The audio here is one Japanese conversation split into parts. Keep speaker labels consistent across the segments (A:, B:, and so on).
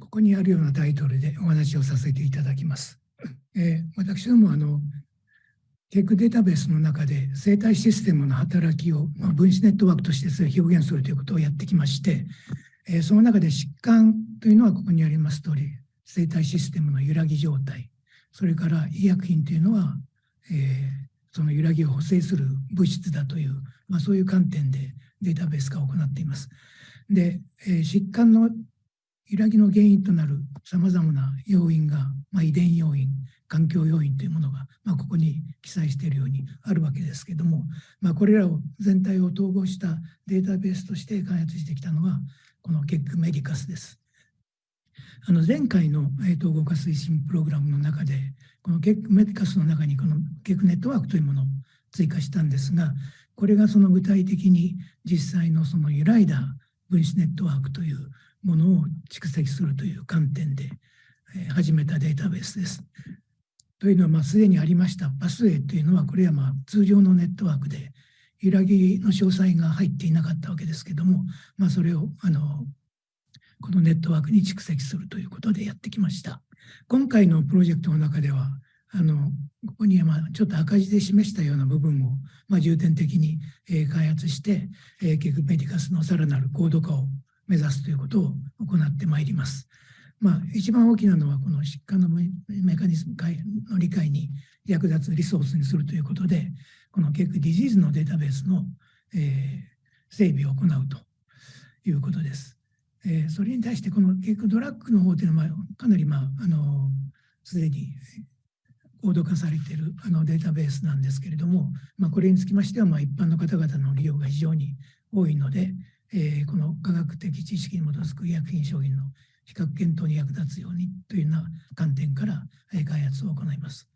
A: ここにあるようなタイトルでお話をさせていただきます。え、私どもあのケークデータベースの中で生態システムの働きを、ま、分子ネットワークとして表現するということをやってきまして、え、その中で疾患というのはここにあります通り生態システムの揺らぎ状態それから医薬品というのは、え、その揺らぎを補正する物質だという、まあ、そういう観点でデータベース化を行っています。で、え、疾患の揺らぎの原因となるさまざまな要因が、まあ、遺伝要因、環境要因というものが、まあ、ここに記載しているようにあるわけですけども、まあ、これらを全体を統合したデータベースとして開発してきたのが、このケックメディカスです。あの前回の統合化推進プログラムの中で、このケックメディカスの中にこのケックネットワークというものを追加したんですが、これがその具体的に実際のその揺らいだ分子ネットワークというものを蓄積するという観点で始めたデータベースです。というのは、まあ、すでにありましたパスウェイというのは、これはまあ通常のネットワークで揺らぎの詳細が入っていなかったわけですけども、まあ、それをあのこのネットワークに蓄積するということでやってきました。今回のプロジェクトの中では、あのここにはまあちょっと赤字で示したような部分をまあ重点的に開発して、ケクメディカスのさらなる高度化を目指すということを行ってまいります。まあ、一番大きなのはこの疾患のメカニズムの理解に役立つリソースにするということで、このケークディジーズのデータベースの、えー、整備を行うということです。えー、それに対してこのケークドラッグの方というのはかなりまあ、あの、すでに高度化されているあのデータベースなんですけれども、まあ、これにつきましてはま一般の方々の利用が非常に多いので、えー、この科学的知識に基づく医薬品商品の比較検討に役立つようにというような観点から、えー、開発を行います。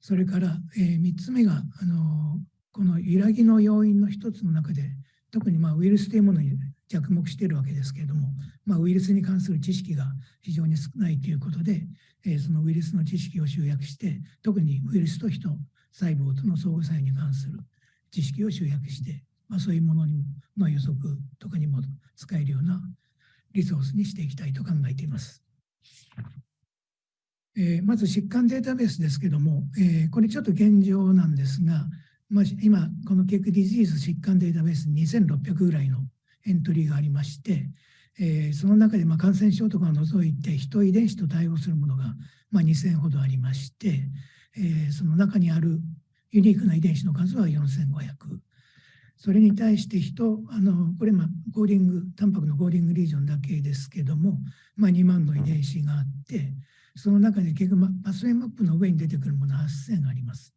A: それから、えー、3つ目が、あのこの揺らぎの要因の一つの中で、特にまあウイルスというものに着目しているわけですけれども、まあ、ウイルスに関する知識が非常に少ないということで、えー、そのウイルスの知識を集約して、特にウイルスと人、細胞との相互作用に関する知識を集約して、まあ、そういうものにの予測とかにも使えるようなリソースにしていきたいと考えています。えー、まず疾患データベースですけども、えー、これちょっと現状なんですが、まあ、今、この KEGG Disease 疾患データベース2600ぐらいのエントリーがありまして、えー、その中でま感染症とかを除いて人遺伝子と対応するものがま2000ほどありまして、えその中にあるユニークな遺伝子の数は4500。それに対して人、あのこれ、まコーディング、タンパクの coding region だけですけども、まあ、2万の遺伝子があって、その中で結局、 pathway map の上に出てくるもの8000あります。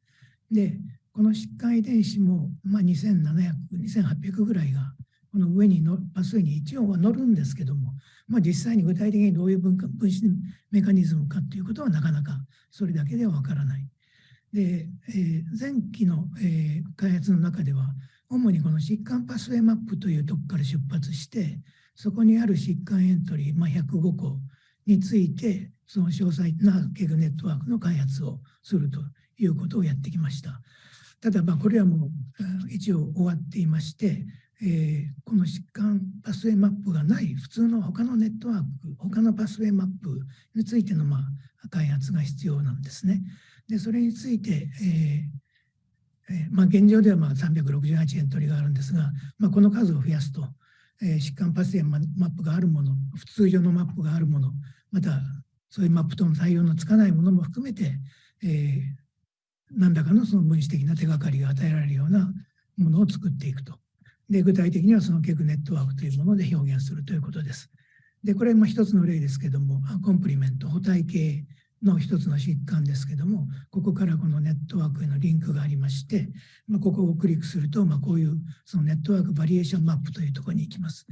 A: で、この疾患遺伝子も、まあ、2700、2800ぐらいが、この上にのパスウェイに一応は乗るんですけども、まあ、実際に具体的にどういう分分子メカニズムかということはなかなかそれだけではわからない。で、えー、前期の、えー、開発の中では、主にこの疾患パスウェイマップというとこから出発して、そこにある疾患エントリー、まあ、105個について、その詳細なケグネットワークの開発をするということをやってきました。ただ、まあ、これはもう一応終わっていまして、えー、この疾患パスウェイマップがない普通の他のネットワーク、他のパスウェイマップについてのまあ開発が必要なんですね。で、それについて、えーえ、まあ、現状ではまあ368エントリーがあるんですが、まあ、この数を増やすと、え、疾患パスエンマップがあるもの、普通上のマップがあるもの、またそういうマップとの対応のつかないものも含めて、えー、何らかのその分子的な手がかりが与えられるようなものを作っていくと。で具体的にはそのケクネットワークというもので表現するということです。で、これも一つの例ですけども、コンプリメント、補体系の一つの疾患ですけども、ここからこのネットワークへのリンクがありまして、まあ、ここをクリックすると、まあ、こういうそのネットワークバリエーションマップというところに行きます。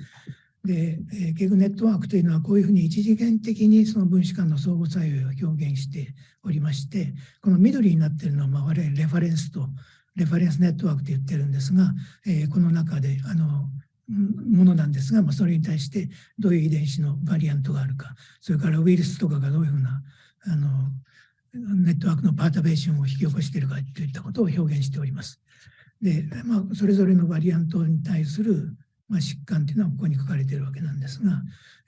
A: で、えー、ケグネットワークというのはこういうふうに一次元的にその分子間の相互作用を表現しておりまして、この緑になっているのは、我々レファレンスとレファレンスネットワークと言ってるんですが、えー、この中であのものなんですが、まあ、それに対してどういう遺伝子のバリアントがあるか、それからウイルスとかがどういうふうなあのネットワークのパータベーションを引き起こしているかといったことを表現しております。で、まあ、それぞれのバリアントに対するまあ、疾患というのはここに書かれているわけなんですが、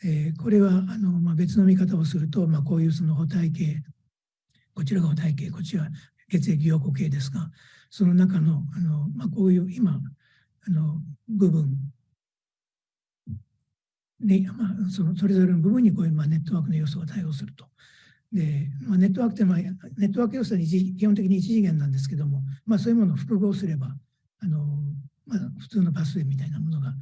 A: えー、これはあの、まあ、別の見方をすると、まあ、こういうその補体系こちらが補体系こちら血液凝固系ですがその中のあの、まあ、こういう今あの部分で、まあ、そのそれぞれの部分にこういう、まあ、ネットワークの要素が対応すると。でまあ、ネットワークって、まあ、ネットワーク要素は基本的に一次元なんですけども、まあ、そういうものを複合すればあの、まあ、普通のパスウェイみたいなものが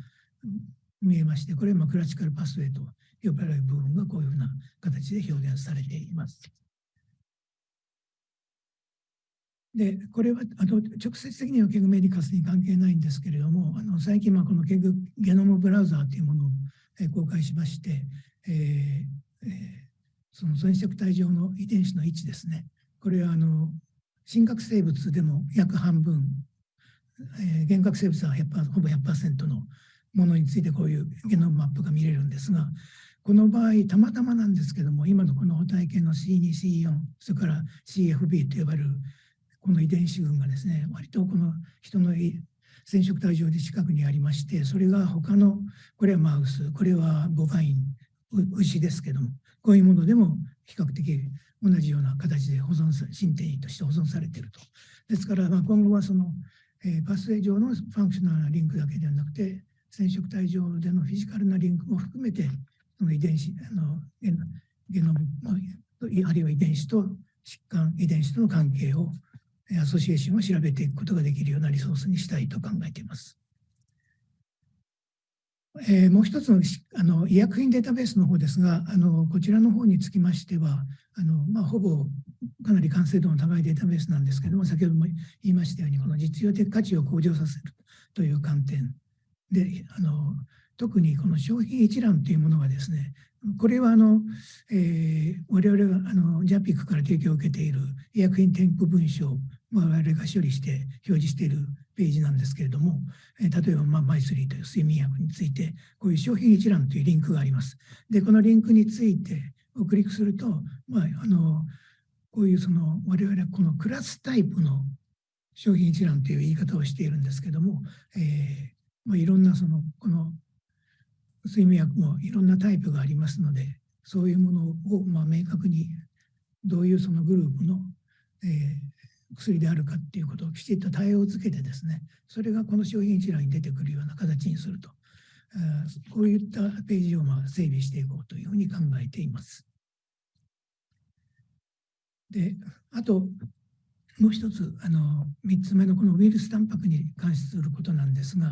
A: 見えまして、これはまあクラシカルパスウェイと呼ばれる部分がこういうふうな形で表現されています。で、これはあの直接的にはケグメディカスに関係ないんですけれども、あの最近、このケグゲノムブラウザーというものを公開しまして、えーえー、その染色体上の遺伝子の位置ですね。これはあの真核生物でも約半分、えー、原核生物はほぼ100%のものについてこういうゲノムマップが見れるんですが、この場合、たまたまなんですけども、今のこの補体系の C2、C4、それから CFB と呼ばれるこの遺伝子群がですね、割とこの人の染色体上で近くにありまして、それが他の、これはマウス、これは bovine、牛ですけども、こういうものでも比較的同じような形で保存さ、 synteny として保存されていると。ですから、まあ、今後はその、えー、 pathway 上の functional なリンクだけではなくて、染色体上でのフィジカルなリンクも含めて、その遺伝子、あのゲノム、あるいは遺伝子と疾患、遺伝子との関係を association を調べていくことができるようなリソースにしたいと考えています。えー、もう一つのあの医薬品データベースの方ですが、あのこちらの方につきましては、あのまあ、ほぼかなり完成度の高いデータベースなんですけども、先ほども言いましたように、この実用的価値を向上させるという観点。で、あの特にこの商品一覧というものがですね、これはあの、えー、我々があの JAPIC から提供を受けている医薬品添付文書我々が処理して表示しているページなんですけれども、え、例えば、まあ、マイスリーという睡眠薬について、こういう商品一覧というリンクがあります。で、このリンクについてをクリックすると、まあ、あのこういうその我々はこのクラスタイプの商品一覧という言い方をしているんですけども、えーまあ、いろんなそのこの睡眠薬もいろんなタイプがありますので、そういうものをまあ明確にどういうそのグループの、えー、薬であるかっていうことをきちっと対応づけてですね、それがこの商品一覧に出てくるような形にすると、こういったページをまあ整備していこうというふうに考えています。で、あと、もう一つ、あの、三つ目のこのウイルスタンパクに関することなんですが、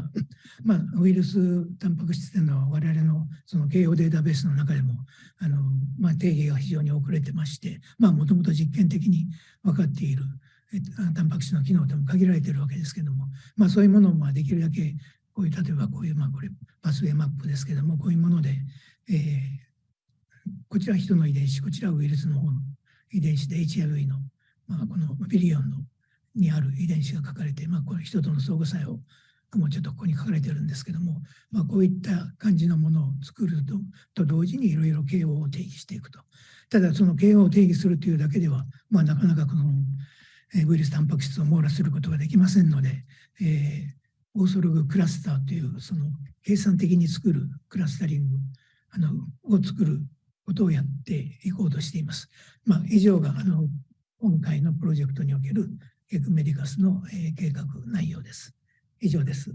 A: まあ、ウイルスタンパク質というのは我々のその慶応データベースの中でも、あの、まあ、定義が非常に遅れてまして、まあ、もともと実験的に分かっているタンパク質の機能でも限られているわけですけども、まあ、そういうものをまあできるだけ、こういう、例えばこういう、まあ、これ、パスウェイマップですけども、こういうもので、えー、こちら人の遺伝子、こちらウイルスの方の遺伝子で HIV のまあ、このビリオンのにある遺伝子が書かれて、まあ、これ人との相互作用もうちょっとここに書かれてるんですけども、まあ、こういった感じのものを作るとと同時にいろいろ KO を定義していくと。ただその KO を定義するというだけでは、まあ、なかなかこのウイルスタンパク質を網羅することができませんので、えー、オーソログクラスターというその計算的に作るクラスタリングあのを作ることをやっていこうとしています。まあ、以上があの今回のプロジェクトにおけるエクメディカスのえ計画内容です。以上です。